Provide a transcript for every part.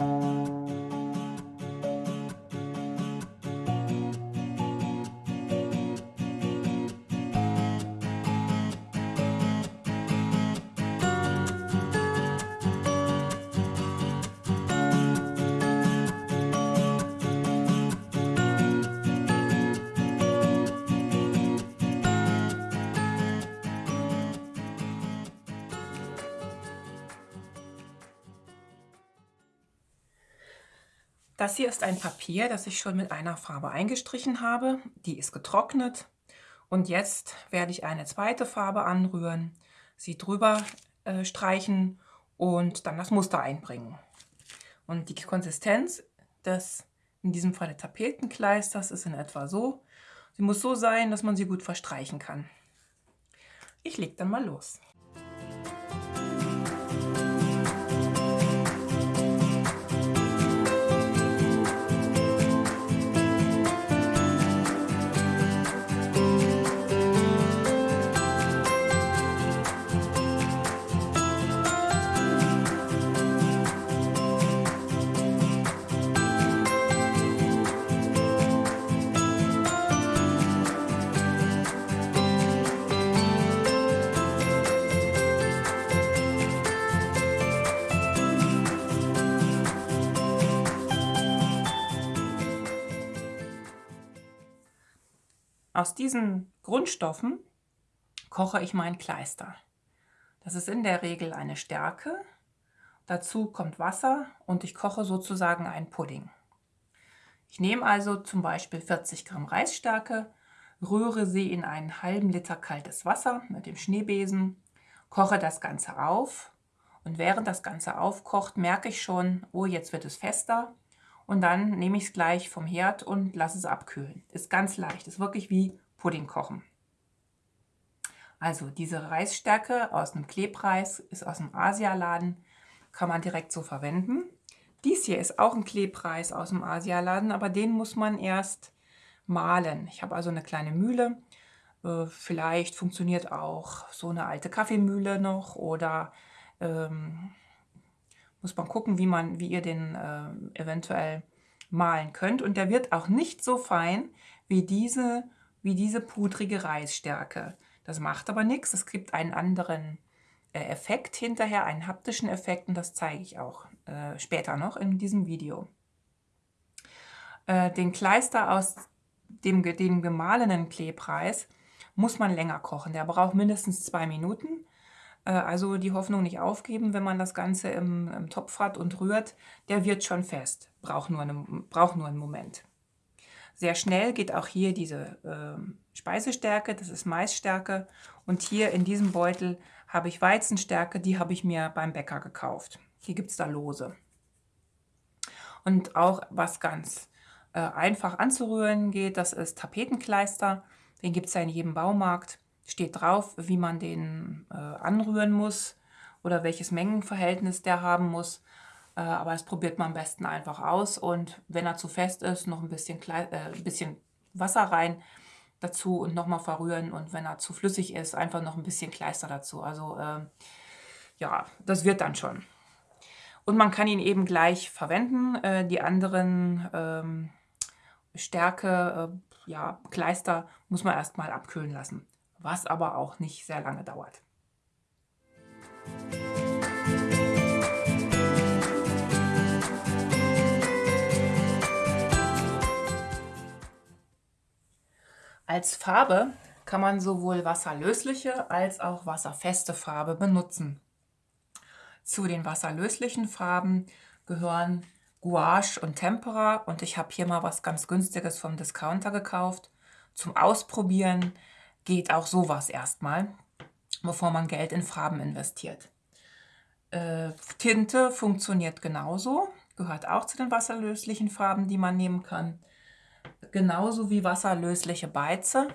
Música Das hier ist ein Papier, das ich schon mit einer Farbe eingestrichen habe. Die ist getrocknet. Und jetzt werde ich eine zweite Farbe anrühren, sie drüber äh, streichen und dann das Muster einbringen. Und die Konsistenz des, in diesem Fall Tapetenkleisters, ist in etwa so. Sie muss so sein, dass man sie gut verstreichen kann. Ich lege dann mal los. Aus diesen Grundstoffen koche ich mein Kleister. Das ist in der Regel eine Stärke. Dazu kommt Wasser und ich koche sozusagen einen Pudding. Ich nehme also zum Beispiel 40 Gramm Reisstärke, rühre sie in einen halben Liter kaltes Wasser mit dem Schneebesen, koche das Ganze auf und während das Ganze aufkocht, merke ich schon, oh, jetzt wird es fester und dann nehme ich es gleich vom Herd und lasse es abkühlen. Ist ganz leicht, ist wirklich wie Pudding kochen. Also diese Reisstärke aus dem Klebreis ist aus dem Asialaden, kann man direkt so verwenden. Dies hier ist auch ein Klebreis aus dem Asialaden, aber den muss man erst mahlen. Ich habe also eine kleine Mühle. Äh, vielleicht funktioniert auch so eine alte Kaffeemühle noch oder ähm, muss man gucken, wie, man, wie ihr den äh, eventuell malen könnt. Und der wird auch nicht so fein wie diese, wie diese pudrige Reisstärke. Das macht aber nichts. Es gibt einen anderen äh, Effekt hinterher, einen haptischen Effekt und das zeige ich auch äh, später noch in diesem Video. Äh, den Kleister aus dem, dem gemahlenen Klebreis muss man länger kochen. Der braucht mindestens zwei Minuten. Äh, also die Hoffnung nicht aufgeben, wenn man das Ganze im, im Topf hat und rührt. Der wird schon fest, braucht nur, eine, braucht nur einen Moment. Sehr schnell geht auch hier diese äh, Speisestärke, das ist Maisstärke. Und hier in diesem Beutel habe ich Weizenstärke, die habe ich mir beim Bäcker gekauft. Hier gibt es da Lose. Und auch was ganz äh, einfach anzurühren geht, das ist Tapetenkleister. Den gibt es ja in jedem Baumarkt steht drauf, wie man den äh, anrühren muss oder welches Mengenverhältnis der haben muss. Äh, aber das probiert man am besten einfach aus und wenn er zu fest ist, noch ein bisschen, äh, bisschen Wasser rein dazu und nochmal verrühren und wenn er zu flüssig ist, einfach noch ein bisschen Kleister dazu. Also äh, ja, das wird dann schon. Und man kann ihn eben gleich verwenden. Äh, die anderen ähm, Stärke, äh, ja, Kleister muss man erstmal abkühlen lassen was aber auch nicht sehr lange dauert. Als Farbe kann man sowohl wasserlösliche als auch wasserfeste Farbe benutzen. Zu den wasserlöslichen Farben gehören Gouache und Tempera und ich habe hier mal was ganz günstiges vom Discounter gekauft. Zum Ausprobieren geht auch sowas erstmal, bevor man Geld in Farben investiert. Äh, Tinte funktioniert genauso, gehört auch zu den wasserlöslichen Farben, die man nehmen kann. Genauso wie wasserlösliche Beize.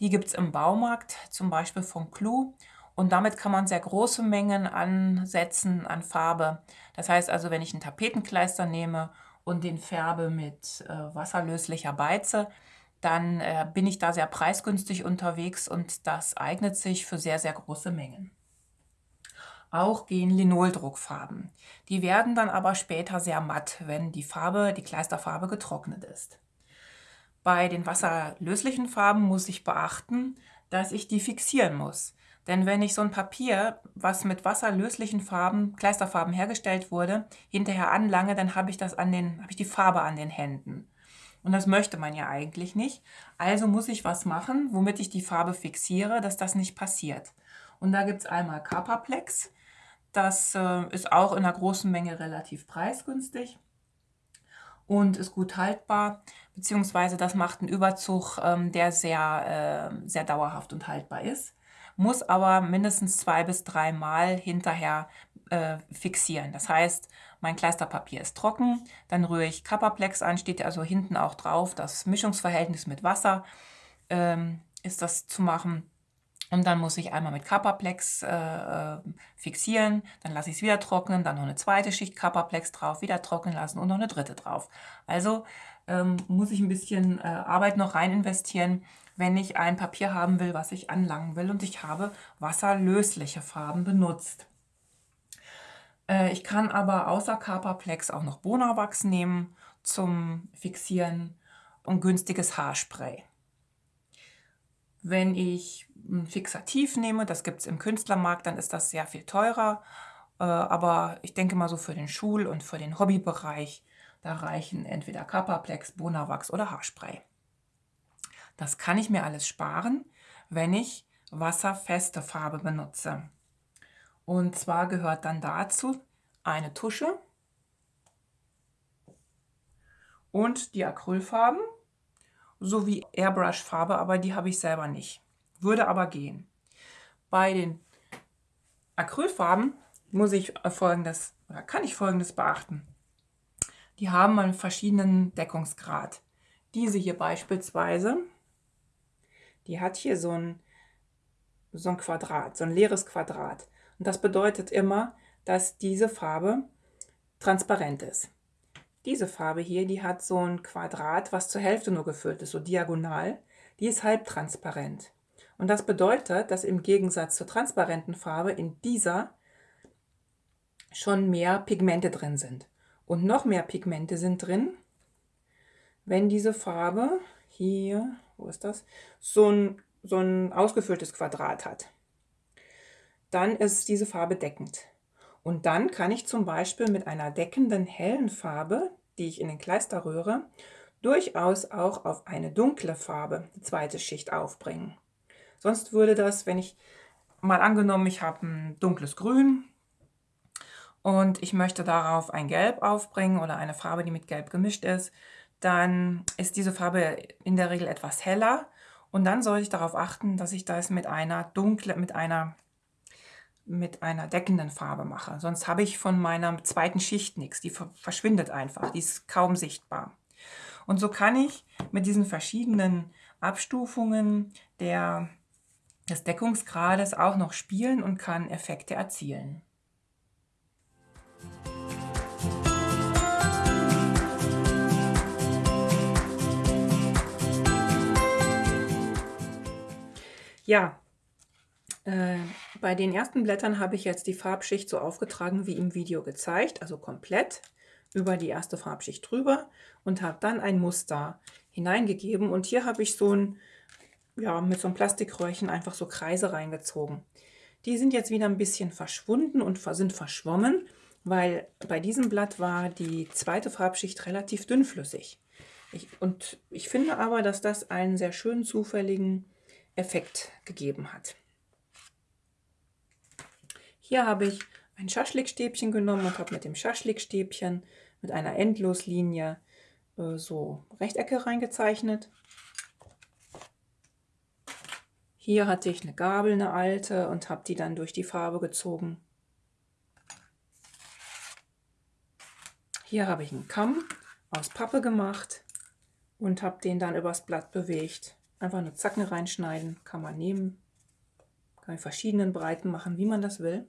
Die gibt es im Baumarkt, zum Beispiel von Clou. Und damit kann man sehr große Mengen ansetzen an Farbe. Das heißt also, wenn ich einen Tapetenkleister nehme und den färbe mit äh, wasserlöslicher Beize, dann äh, bin ich da sehr preisgünstig unterwegs und das eignet sich für sehr, sehr große Mengen. auch gehen Linoldruckfarben. Die werden dann aber später sehr matt, wenn die Farbe, die Kleisterfarbe getrocknet ist. Bei den wasserlöslichen Farben muss ich beachten, dass ich die fixieren muss. Denn wenn ich so ein Papier, was mit wasserlöslichen Farben, Kleisterfarben hergestellt wurde, hinterher anlange, dann habe ich, das an den, habe ich die Farbe an den Händen. Und das möchte man ja eigentlich nicht. Also muss ich was machen, womit ich die Farbe fixiere, dass das nicht passiert. Und da gibt es einmal Carpaplex. Das äh, ist auch in einer großen Menge relativ preisgünstig und ist gut haltbar, beziehungsweise das macht einen Überzug, ähm, der sehr, äh, sehr dauerhaft und haltbar ist muss aber mindestens zwei bis drei Mal hinterher äh, fixieren. Das heißt, mein Kleisterpapier ist trocken, dann rühre ich Kapperplex an, steht also hinten auch drauf, das Mischungsverhältnis mit Wasser ähm, ist das zu machen. Und dann muss ich einmal mit Kapperplex äh, äh, fixieren, dann lasse ich es wieder trocknen, dann noch eine zweite Schicht Kapperplex drauf, wieder trocknen lassen und noch eine dritte drauf. Also ähm, muss ich ein bisschen äh, Arbeit noch rein investieren, wenn ich ein Papier haben will, was ich anlangen will. Und ich habe wasserlösliche Farben benutzt. Äh, ich kann aber außer Carpaplex auch noch Bonawachs nehmen zum Fixieren und günstiges Haarspray. Wenn ich ein Fixativ nehme, das gibt es im Künstlermarkt, dann ist das sehr viel teurer. Äh, aber ich denke mal so für den Schul- und für den Hobbybereich, da reichen entweder Carpaplex, Bonawachs oder Haarspray. Das kann ich mir alles sparen, wenn ich wasserfeste Farbe benutze. Und zwar gehört dann dazu eine Tusche und die Acrylfarben sowie Airbrush-Farbe, aber die habe ich selber nicht. Würde aber gehen. Bei den Acrylfarben muss ich folgendes, oder kann ich folgendes beachten. Die haben einen verschiedenen Deckungsgrad. Diese hier beispielsweise die hat hier so ein, so ein Quadrat, so ein leeres Quadrat. Und das bedeutet immer, dass diese Farbe transparent ist. Diese Farbe hier, die hat so ein Quadrat, was zur Hälfte nur gefüllt ist, so diagonal. Die ist halbtransparent. Und das bedeutet, dass im Gegensatz zur transparenten Farbe in dieser schon mehr Pigmente drin sind. Und noch mehr Pigmente sind drin, wenn diese Farbe hier wo ist das, so ein, so ein ausgefülltes Quadrat hat. Dann ist diese Farbe deckend. Und dann kann ich zum Beispiel mit einer deckenden hellen Farbe, die ich in den Kleister rühre, durchaus auch auf eine dunkle Farbe die zweite Schicht aufbringen. Sonst würde das, wenn ich mal angenommen, ich habe ein dunkles Grün und ich möchte darauf ein Gelb aufbringen oder eine Farbe, die mit Gelb gemischt ist, dann ist diese Farbe in der Regel etwas heller und dann sollte ich darauf achten, dass ich das mit einer dunkle, mit einer mit einer deckenden Farbe mache. Sonst habe ich von meiner zweiten Schicht nichts. Die verschwindet einfach. Die ist kaum sichtbar. Und so kann ich mit diesen verschiedenen Abstufungen der, des Deckungsgrades auch noch spielen und kann Effekte erzielen. Ja, äh, bei den ersten Blättern habe ich jetzt die Farbschicht so aufgetragen wie im Video gezeigt, also komplett über die erste Farbschicht drüber und habe dann ein Muster hineingegeben und hier habe ich so ein, ja, mit so einem Plastikröhrchen einfach so Kreise reingezogen. Die sind jetzt wieder ein bisschen verschwunden und sind verschwommen, weil bei diesem Blatt war die zweite Farbschicht relativ dünnflüssig. Ich, und ich finde aber, dass das einen sehr schönen zufälligen Effekt gegeben hat. Hier habe ich ein Schaschlikstäbchen genommen und habe mit dem Schaschlikstäbchen mit einer Endloslinie äh, so Rechtecke reingezeichnet. Hier hatte ich eine Gabel, eine alte, und habe die dann durch die Farbe gezogen. Hier habe ich einen Kamm aus Pappe gemacht und habe den dann übers Blatt bewegt. Einfach eine Zacken reinschneiden, kann man nehmen. Kann in verschiedenen Breiten machen, wie man das will.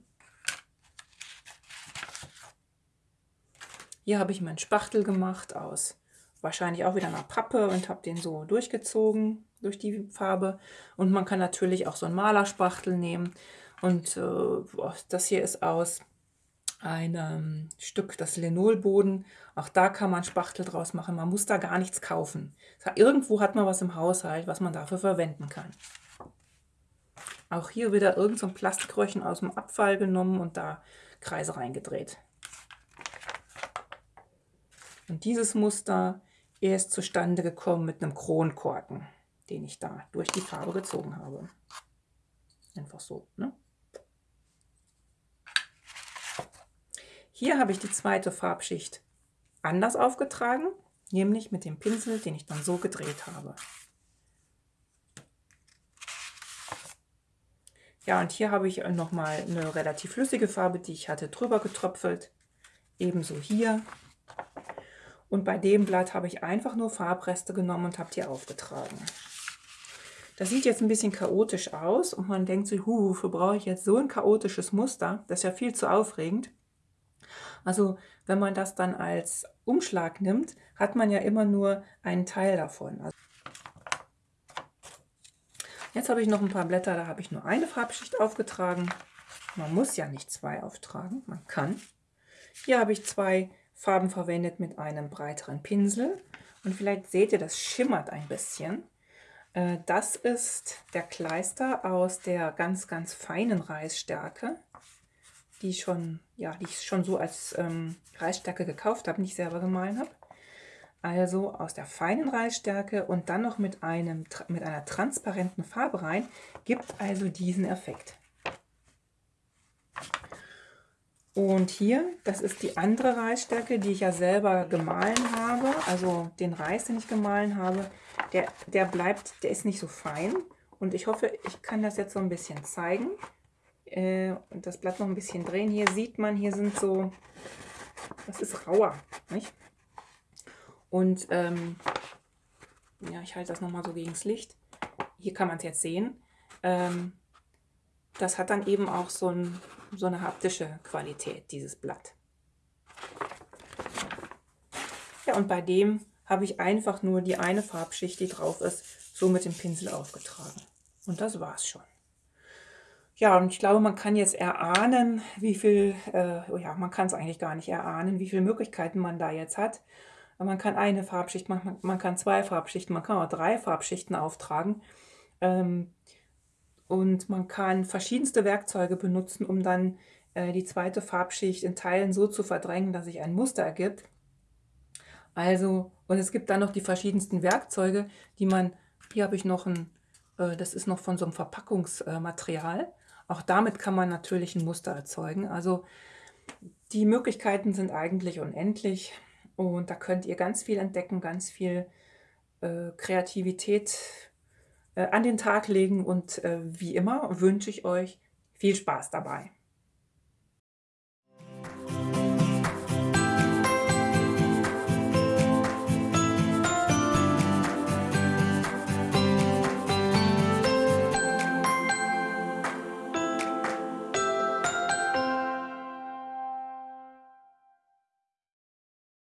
Hier habe ich meinen Spachtel gemacht aus wahrscheinlich auch wieder einer Pappe und habe den so durchgezogen durch die Farbe. Und man kann natürlich auch so einen Malerspachtel nehmen Und äh, das hier ist aus einem Stück, das Linolboden. Auch da kann man Spachtel draus machen. Man muss da gar nichts kaufen. Irgendwo hat man was im Haushalt, was man dafür verwenden kann. Auch hier wieder irgend so ein Plastikröhrchen aus dem Abfall genommen und da Kreise reingedreht. Und dieses Muster ist zustande gekommen mit einem Kronkorken, den ich da durch die Farbe gezogen habe. Einfach so. Ne? Hier habe ich die zweite Farbschicht anders aufgetragen, nämlich mit dem Pinsel, den ich dann so gedreht habe. Ja, und hier habe ich nochmal eine relativ flüssige Farbe, die ich hatte drüber getröpfelt. Ebenso hier. Und bei dem Blatt habe ich einfach nur Farbreste genommen und habe die aufgetragen. Das sieht jetzt ein bisschen chaotisch aus und man denkt sich, hu, wofür brauche ich jetzt so ein chaotisches Muster? Das ist ja viel zu aufregend. Also wenn man das dann als Umschlag nimmt, hat man ja immer nur einen Teil davon. Also Jetzt habe ich noch ein paar Blätter, da habe ich nur eine Farbschicht aufgetragen. Man muss ja nicht zwei auftragen, man kann. Hier habe ich zwei Farben verwendet mit einem breiteren Pinsel. Und vielleicht seht ihr, das schimmert ein bisschen. Äh, das ist der Kleister aus der ganz, ganz feinen Reisstärke die, schon, ja, die ich schon so als ähm, Reisstärke gekauft habe, nicht selber gemahlen habe. Also aus der feinen Reisstärke und dann noch mit, einem, mit einer transparenten Farbe rein, gibt also diesen Effekt. Und hier, das ist die andere Reisstärke, die ich ja selber gemahlen habe. Also den Reis, den ich gemahlen habe, der, der bleibt, der ist nicht so fein. Und ich hoffe, ich kann das jetzt so ein bisschen zeigen äh, und das Blatt noch ein bisschen drehen. Hier sieht man, hier sind so, das ist rauer, nicht? Und ähm, ja, ich halte das nochmal so gegen das Licht. Hier kann man es jetzt sehen. Ähm, das hat dann eben auch so, ein, so eine haptische Qualität, dieses Blatt. Ja, und bei dem habe ich einfach nur die eine Farbschicht, die drauf ist, so mit dem Pinsel aufgetragen. Und das war's schon. Ja, und ich glaube, man kann jetzt erahnen, wie viel, äh, oh ja, man kann es eigentlich gar nicht erahnen, wie viele Möglichkeiten man da jetzt hat. Man kann eine Farbschicht machen, man kann zwei Farbschichten, man kann auch drei Farbschichten auftragen. Ähm, und man kann verschiedenste Werkzeuge benutzen, um dann äh, die zweite Farbschicht in Teilen so zu verdrängen, dass sich ein Muster ergibt. Also, und es gibt dann noch die verschiedensten Werkzeuge, die man, hier habe ich noch ein, äh, das ist noch von so einem Verpackungsmaterial. Auch damit kann man natürlich ein Muster erzeugen. Also die Möglichkeiten sind eigentlich unendlich und da könnt ihr ganz viel entdecken, ganz viel äh, Kreativität äh, an den Tag legen und äh, wie immer wünsche ich euch viel Spaß dabei.